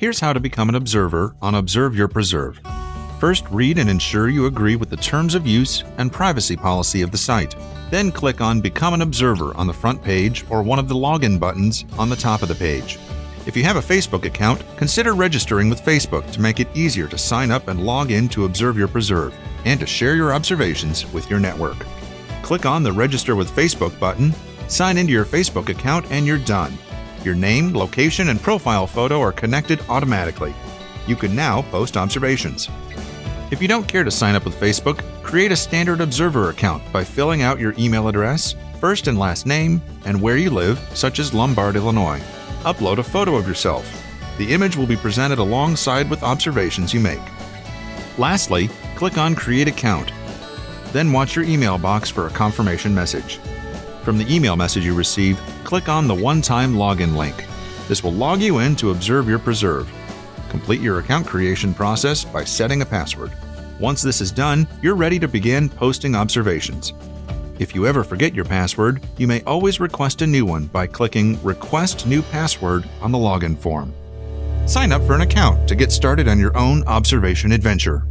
Here's how to become an observer on Observe Your Preserve. First, read and ensure you agree with the terms of use and privacy policy of the site. Then click on Become an Observer on the front page or one of the login buttons on the top of the page. If you have a Facebook account, consider registering with Facebook to make it easier to sign up and log in to Observe Your Preserve and to share your observations with your network. Click on the Register with Facebook button, sign into your Facebook account, and you're done. Your name, location, and profile photo are connected automatically. You can now post observations. If you don't care to sign up with Facebook, create a standard Observer account by filling out your email address, first and last name, and where you live, such as Lombard, Illinois. Upload a photo of yourself. The image will be presented alongside with observations you make. Lastly, click on Create Account. Then watch your email box for a confirmation message. From the email message you receive, click on the one-time login link. This will log you in to observe your preserve. Complete your account creation process by setting a password. Once this is done, you're ready to begin posting observations. If you ever forget your password, you may always request a new one by clicking Request New Password on the login form. Sign up for an account to get started on your own observation adventure.